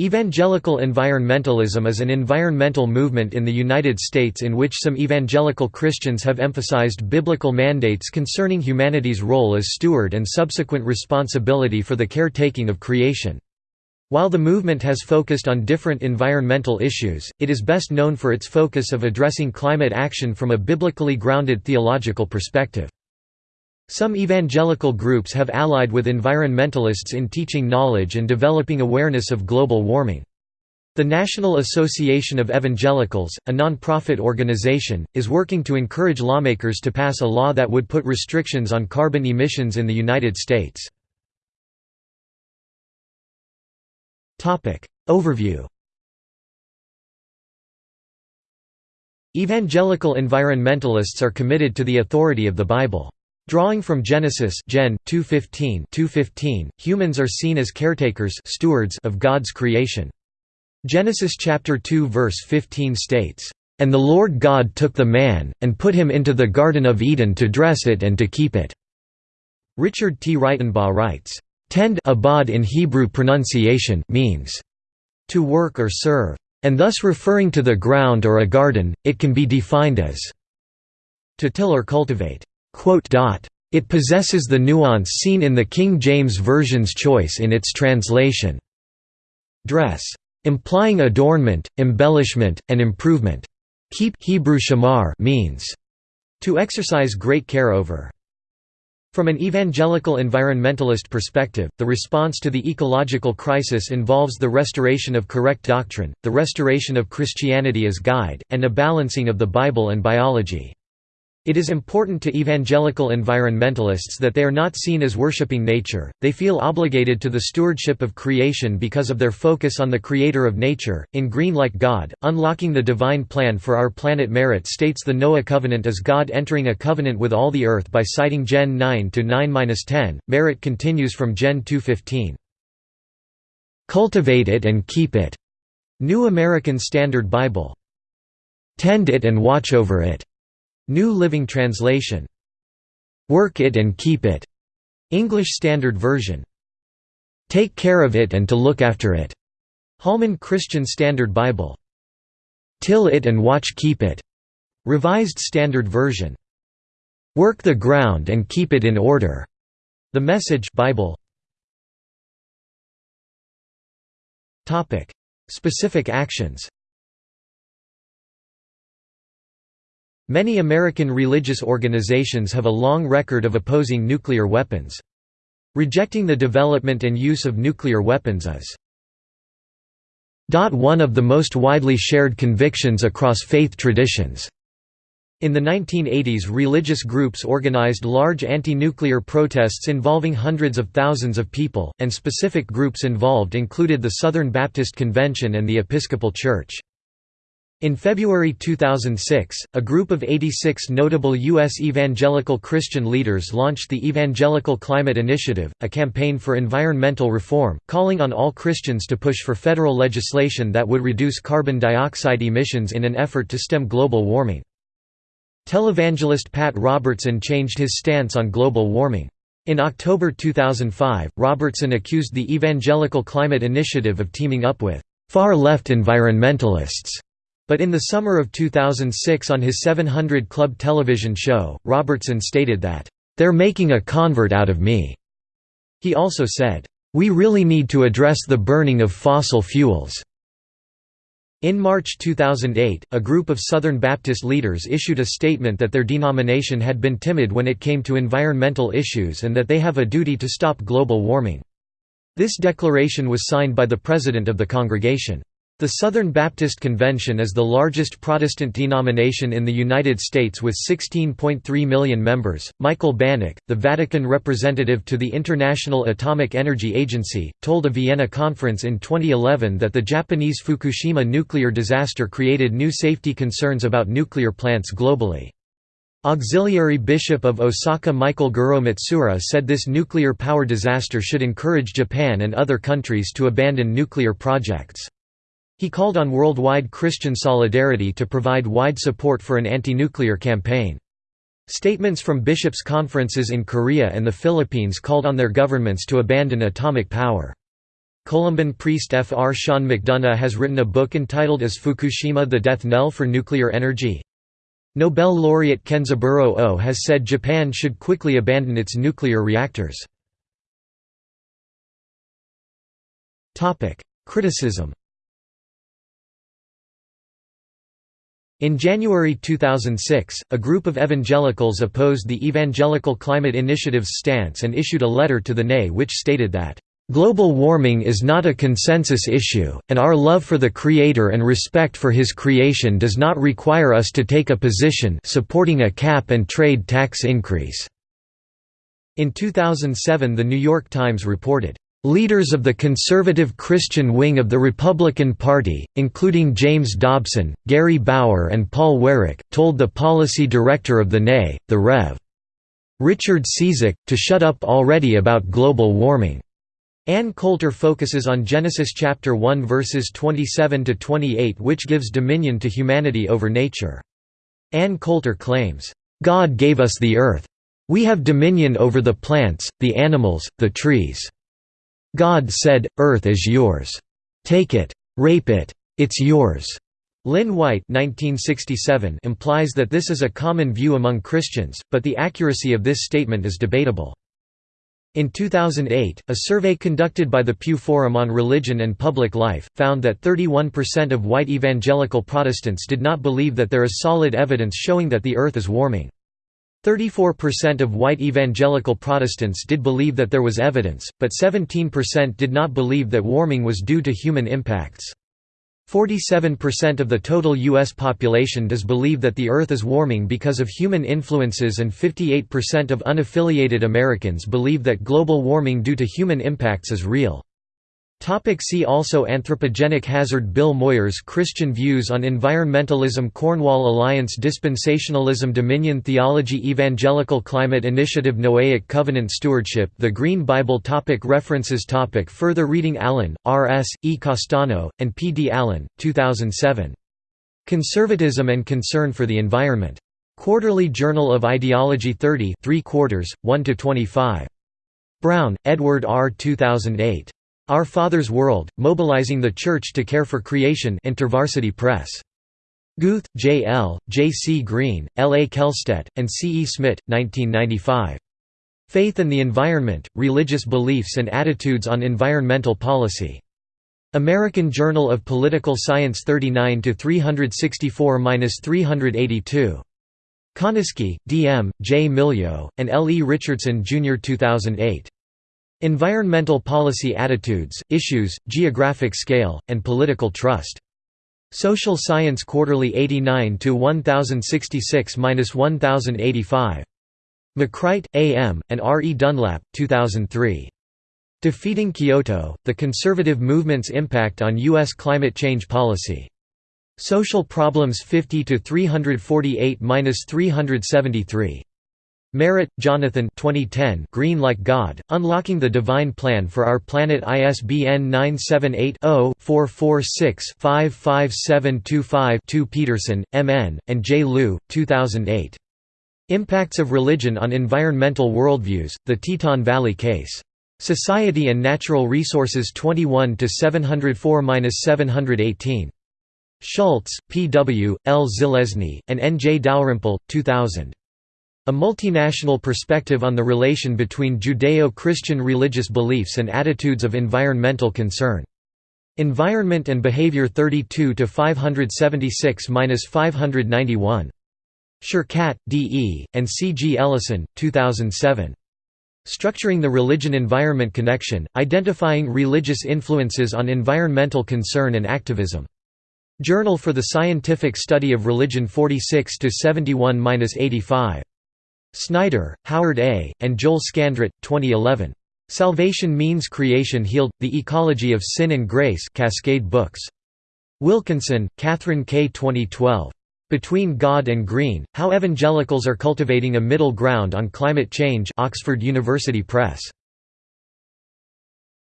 Evangelical environmentalism is an environmental movement in the United States in which some evangelical Christians have emphasized biblical mandates concerning humanity's role as steward and subsequent responsibility for the caretaking of creation. While the movement has focused on different environmental issues, it is best known for its focus of addressing climate action from a biblically grounded theological perspective. Some evangelical groups have allied with environmentalists in teaching knowledge and developing awareness of global warming. The National Association of Evangelicals, a non-profit organization, is working to encourage lawmakers to pass a law that would put restrictions on carbon emissions in the United States. Overview Evangelical environmentalists are committed to the authority of the Bible. Drawing from Genesis Gen. 2:15, 2:15, humans are seen as caretakers stewards of God's creation. Genesis chapter 2 verse 15 states, "And the Lord God took the man, and put him into the Garden of Eden to dress it and to keep it." Richard T. Ritenbaugh writes, "Tend abad in Hebrew pronunciation means to work or serve, and thus referring to the ground or a garden, it can be defined as to till or cultivate." It possesses the nuance seen in the King James Version's choice in its translation. Dress. Implying adornment, embellishment, and improvement. Keep Hebrew shamar means to exercise great care over. From an evangelical environmentalist perspective, the response to the ecological crisis involves the restoration of correct doctrine, the restoration of Christianity as guide, and a balancing of the Bible and biology. It is important to evangelical environmentalists that they are not seen as worshipping nature, they feel obligated to the stewardship of creation because of their focus on the creator of nature. In Green Like God, Unlocking the Divine Plan for Our Planet Merritt states the Noah covenant is God entering a covenant with all the earth by citing Gen 9 to 9-10. Merritt continues from Gen 2:15. Cultivate it and keep it. New American Standard Bible. Tend it and watch over it. New Living Translation. Work it and keep it. English Standard Version. Take care of it and to look after it. Holman Christian Standard Bible. Till it and watch keep it. Revised Standard Version. Work the ground and keep it in order. The Message Bible. Topic: Specific actions. Many American religious organizations have a long record of opposing nuclear weapons. Rejecting the development and use of nuclear weapons is one of the most widely shared convictions across faith traditions. In the 1980s religious groups organized large anti-nuclear protests involving hundreds of thousands of people, and specific groups involved included the Southern Baptist Convention and the Episcopal Church. In February 2006, a group of 86 notable U.S. evangelical Christian leaders launched the Evangelical Climate Initiative, a campaign for environmental reform, calling on all Christians to push for federal legislation that would reduce carbon dioxide emissions in an effort to stem global warming. Televangelist Pat Robertson changed his stance on global warming. In October 2005, Robertson accused the Evangelical Climate Initiative of teaming up with far-left environmentalists but in the summer of 2006 on his 700 Club television show, Robertson stated that, "...they're making a convert out of me." He also said, "...we really need to address the burning of fossil fuels." In March 2008, a group of Southern Baptist leaders issued a statement that their denomination had been timid when it came to environmental issues and that they have a duty to stop global warming. This declaration was signed by the president of the congregation. The Southern Baptist Convention is the largest Protestant denomination in the United States with 16.3 million members. Michael Banach, the Vatican representative to the International Atomic Energy Agency, told a Vienna conference in 2011 that the Japanese Fukushima nuclear disaster created new safety concerns about nuclear plants globally. Auxiliary Bishop of Osaka Michael Goro Matsuura said this nuclear power disaster should encourage Japan and other countries to abandon nuclear projects. He called on worldwide Christian solidarity to provide wide support for an anti-nuclear campaign. Statements from bishops' conferences in Korea and the Philippines called on their governments to abandon atomic power. Columban priest F. R. Sean McDonagh has written a book entitled Is Fukushima the Death Knell for Nuclear Energy? Nobel laureate Kenzaburo Oe has said Japan should quickly abandon its nuclear reactors. Criticism In January 2006, a group of evangelicals opposed the Evangelical Climate Initiative's stance and issued a letter to the NAE which stated that, "...global warming is not a consensus issue, and our love for the Creator and respect for His creation does not require us to take a position supporting a cap and trade tax increase." In 2007 The New York Times reported, Leaders of the conservative Christian wing of the Republican Party, including James Dobson, Gary Bauer and Paul Weyrich, told the policy director of the NAE, the Rev. Richard Cizik, to shut up already about global warming. Ann Coulter focuses on Genesis chapter 1 verses 27 to 28 which gives dominion to humanity over nature. Ann Coulter claims, "God gave us the earth. We have dominion over the plants, the animals, the trees." God said, Earth is yours. Take it. Rape it. It's yours. Lynn White 1967 implies that this is a common view among Christians, but the accuracy of this statement is debatable. In 2008, a survey conducted by the Pew Forum on Religion and Public Life, found that 31% of white evangelical Protestants did not believe that there is solid evidence showing that the earth is warming. 34% of white evangelical Protestants did believe that there was evidence, but 17% did not believe that warming was due to human impacts. 47% of the total U.S. population does believe that the Earth is warming because of human influences and 58% of unaffiliated Americans believe that global warming due to human impacts is real. Topic see also Anthropogenic hazard Bill Moyers Christian views on environmentalism Cornwall Alliance Dispensationalism Dominion Theology Evangelical Climate Initiative Noahic Covenant Stewardship The Green Bible topic References topic Further reading Allen, R. S., E. Castano, and P. D. Allen, 2007. Conservatism and Concern for the Environment. Quarterly Journal of Ideology 30 3 quarters, 1–25. Brown, Edward R. 2008. Our Father's World, Mobilizing the Church to Care for Creation InterVarsity Press. Guth, J. L., J. C. Green, L. A. Kellstedt, and C. E. Smith, 1995. Faith and the Environment, Religious Beliefs and Attitudes on Environmental Policy. American Journal of Political Science 39–364–382. Konisky, D. M., J. Milyo, and L. E. Richardson, Jr. 2008. Environmental Policy Attitudes, Issues, Geographic Scale, and Political Trust. Social Science Quarterly 89 1066–1085. McCright, A. M., and R. E. Dunlap, 2003. Defeating Kyoto, The Conservative Movement's Impact on U.S. Climate Change Policy. Social Problems 50–348–373. Merritt, Jonathan 2010 Green Like God, Unlocking the Divine Plan for Our Planet ISBN 978-0-446-55725-2 Peterson, M. N., and J. Liu, 2008. Impacts of Religion on Environmental Worldviews, The Teton Valley Case. Society and Natural Resources 21 704–718. Schultz, P. W., L. Zelezny, and N. J. Dalrymple, 2000. A multinational perspective on the relation between Judeo-Christian religious beliefs and attitudes of environmental concern. Environment and Behavior 32 to 576–591. Sherkat, D. E., and C. G. Ellison, 2007. Structuring the Religion-Environment Connection, Identifying Religious Influences on Environmental Concern and Activism. Journal for the Scientific Study of Religion 46–71–85. Snyder, Howard A., and Joel Scandrett, 2011. Salvation Means Creation Healed – The Ecology of Sin and Grace Cascade Books. Wilkinson, Catherine K. 2012. Between God and Green, How Evangelicals Are Cultivating a Middle Ground on Climate Change Oxford University Press.